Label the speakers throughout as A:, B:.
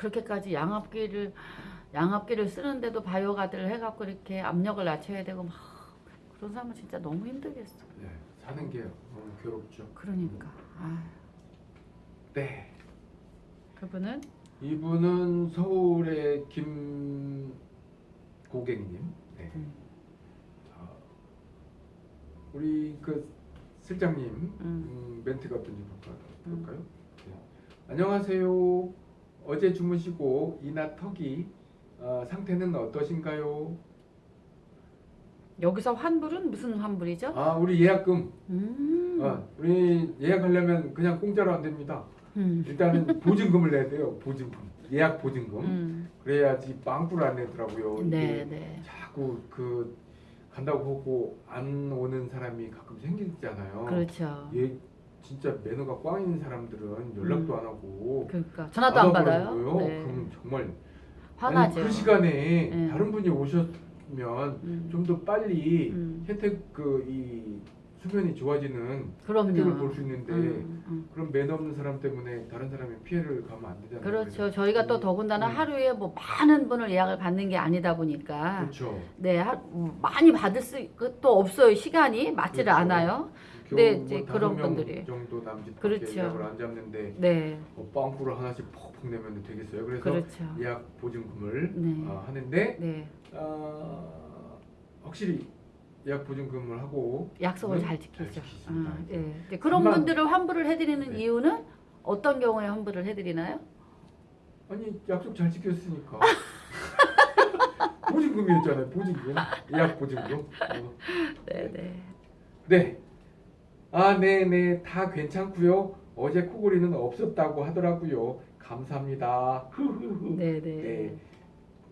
A: 그렇게까지 양압기를 양압기를 쓰는데도 바이오가드를 해갖고 이렇게 압력을 낮춰야 되고 막 그런 사람은 진짜 너무 힘들겠어.
B: 네, 사는 게 너무 괴롭죠.
A: 그러니까 아,
B: 네.
A: 그분은
B: 이분은 서울의 김 고객님. 네.
A: 음.
B: 자, 우리 그 실장님
A: 음.
B: 음, 멘트가 어떤지 볼까, 볼까요? 네. 안녕하세요. 어제 주무시고 이나 턱이 어, 상태는 어떠신가요?
A: 여기서 환불은 무슨 환불이죠?
B: 아, 우리 예약금.
A: 음.
B: 어, 우리 예약하려면 그냥 공짜로 안 됩니다.
A: 음.
B: 일단은 보증금을 내야 돼요. 보증금. 예약 보증금.
A: 음.
B: 그래야지 빵꾸를 안 내더라고요.
A: 네, 네.
B: 자꾸 그 간다고 하고 안 오는 사람이 가끔 생기잖아요.
A: 그렇죠.
B: 얘 진짜 매너가 꽝 있는 사람들은 연락도
A: 음.
B: 안 하고
A: 그러니까 전화도 안 받아요.
B: 받아버리고요.
A: 네.
B: 그럼 정말
A: 화나죠.
B: 그 시간에
A: 네.
B: 다른 분이 오셨으면
A: 음.
B: 좀더 빨리
A: 음.
B: 혜택 그 이 수면이 좋아지는
A: 그럼요.
B: 혜택을 볼 수 있는데
A: 음, 음.
B: 그런 매너 없는 사람 때문에 다른 사람이 피해를 가면 안 되잖아요.
A: 그렇죠.
B: 그래서
A: 저희가 또
B: 음,
A: 더군다나
B: 음.
A: 하루에 뭐 많은 분을 예약을 받는 게 아니다 보니까
B: 그렇죠.
A: 네 하, 음, 많이 받을 수또 없어요 시간이 맞지를
B: 그렇죠.
A: 않아요. 네,
B: 뭐
A: 이제 그런
B: 명
A: 분들이.
B: 정도 남짓
A: 그렇죠.
B: 예약을 안 잡는데
A: 네,
B: 어, 빵꾸를 하나씩 퍽퍽 내면 되겠어요. 그래서
A: 그렇죠.
B: 예약 보증금을
A: 네,
B: 어, 하는데
A: 네
B: 어, 확실히 예약 보증금을 하고
A: 약속을
B: 네, 잘잘
A: 지키죠. 아, 예. 이제 그런
B: 한만-
A: 분들을 환불을 해드리는
B: 네.
A: 이유는 어떤 경우에 환불을 해드리나요?
B: 아니 약속 잘 지켰으니까 보증금이었잖아요. 보증금 예약 보증금. 어.
A: 네, 네.
B: 네. 아, 네, 네. 다 괜찮고요. 어제 코골이는 없었다고 하더라고요. 감사합니다.
A: 네,
B: 네.
A: 네.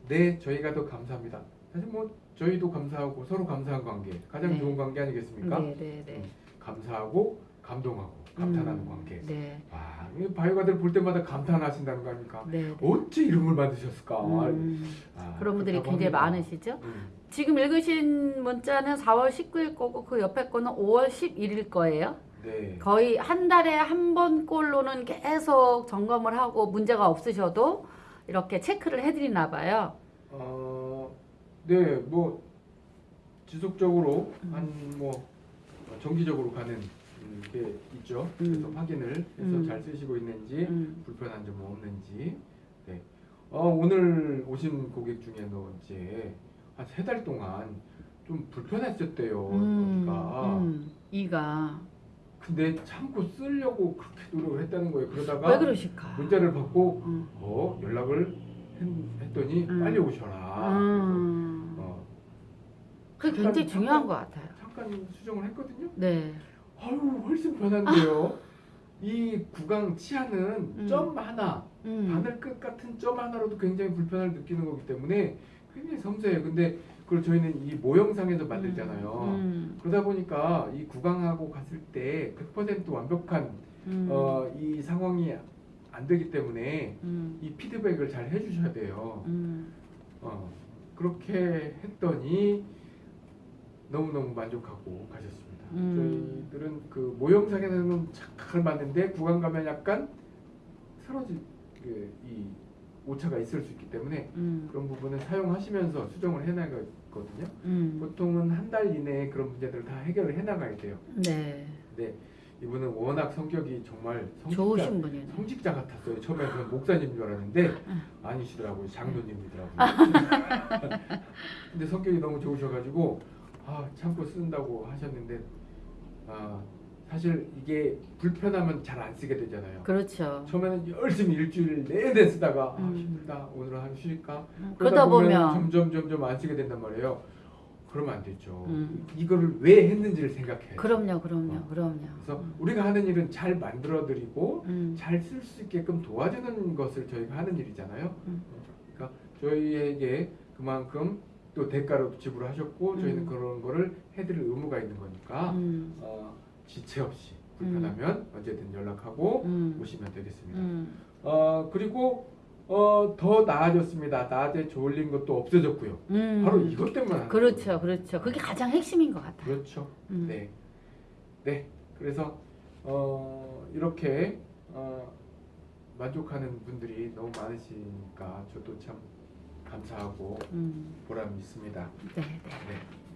B: 네, 저희가 더 감사합니다. 사실 뭐 저희도 감사하고 서로 감사한 관계 가장
A: 네.
B: 좋은 관계 아니겠습니까?
A: 네, 네, 네.
B: 감사하고 감동하고 감탄하는
A: 음,
B: 관계.
A: 네,
B: 와, 이 바이오가들 볼 때마다 감탄하신다는 거 아닙니까?
A: 네. 네.
B: 어째 이런 걸 만드셨을까?
A: 음,
B: 아,
A: 그런 분들이 굉장히
B: 합니다.
A: 많으시죠?
B: 음,
A: 지금 읽으신 문자는 4월 19일 거고 그 옆에 거는 5월 11일 거예요.
B: 네.
A: 거의 한 달에 한 번 꼴로는 계속 점검을 하고 문제가 없으셔도 이렇게 체크를 해드리나 봐요.
B: 어, 네, 뭐 지속적으로
A: 음.
B: 한뭐 정기적으로 가는 음, 게 있죠. 그래서
A: 음.
B: 확인을 해서
A: 음.
B: 잘 쓰시고 있는지
A: 음,
B: 불편한 점 없는지. 네. 어, 오늘 오신 고객 중에는 이제 한 세 달 동안 좀 불편했었대요.
A: 음, 이가
B: 근데 참고 쓰려고 그렇게 노력을 했다는 거예요. 그러다가
A: 왜 그러실까?
B: 문자를 받고
A: 음,
B: 어 연락을 했, 했더니
A: 음.
B: 빨리 오셔라.
A: 음,
B: 그래서, 어,
A: 그게 굉장히 중요한 것 같아요.
B: 잠깐 수정을 했거든요.
A: 네,
B: 아유 훨씬 편한데요. 이 구강 치아는
A: 음.
B: 점 하나,
A: 음,
B: 바늘 끝 같은 점 하나로도 굉장히 불편을 느끼는 거기 때문에 굉장히 섬세해요. 근데 그걸 저희는 이 모형상에서 만들잖아요.
A: 음,
B: 그러다 보니까 이 구강하고 갔을 때 100% 완벽한
A: 음,
B: 어, 이 상황이 안 되기 때문에
A: 음,
B: 이 피드백을 잘 해주셔야 돼요.
A: 음,
B: 어, 그렇게 했더니 너무너무 만족하고 가셨습니다.
A: 음.
B: 저희들은 그 모형상에서는 착각을 맞는데 구강 가면 약간 사라질 그, 이 오차가 있을 수 있기 때문에
A: 음,
B: 그런 부분은 사용하시면서 수정을 해나가거든요.
A: 음,
B: 보통은 한 달 이내에 그런 문제들을 다 해결을 해나가야 돼요.
A: 네,
B: 근데 이분은 워낙 성격이 정말 성직자. 성직자 같았어요. 처음에 저는 목사님인 줄 알았는데
A: 응.
B: 아니시더라고요. 장로님이더라고요. 근데 성격이 너무 좋으셔가지고 아 참고 쓴다고 하셨는데 아 사실 이게 불편하면 잘 안 쓰게 되잖아요.
A: 그렇죠.
B: 처음에는 열심히 일주일 내내 쓰다가 아
A: 음.
B: 힘들다 오늘은 하루 쉬니까
A: 그러다 보면
B: 점점 점점 안 쓰게 된단 말이에요. 그러면 안 되죠.
A: 음.
B: 이거를 왜 했는지를 생각해요.
A: 그럼요, 그럼요,
B: 어.
A: 그럼요.
B: 그래서 우리가 하는 일은 잘 만들어드리고
A: 음,
B: 잘쓸 수 있게끔 도와주는 것을 저희가 하는 일이잖아요.
A: 음.
B: 그러니까 저희에게 그만큼 또 대가로 지불하셨고 저희는
A: 음.
B: 그런 거를 해드릴 의무가 있는 거니까
A: 음,
B: 어, 지체 없이 불편하면 언제든 연락하고
A: 음,
B: 오시면 되겠습니다.
A: 음,
B: 어, 그리고 어, 더 나아졌습니다. 낮에 졸린 것도 없어졌고요.
A: 음.
B: 바로 이것 때문에
A: 그렇죠. 그렇죠. 그게 가장 핵심인 것 같아요.
B: 그렇죠.
A: 음.
B: 네, 네. 그래서 어, 이렇게 어, 만족하는 분들이 너무 많으시니까 저도 참 감사하고
A: 음,
B: 보람이 있습니다.
A: 네, 네.
B: 네.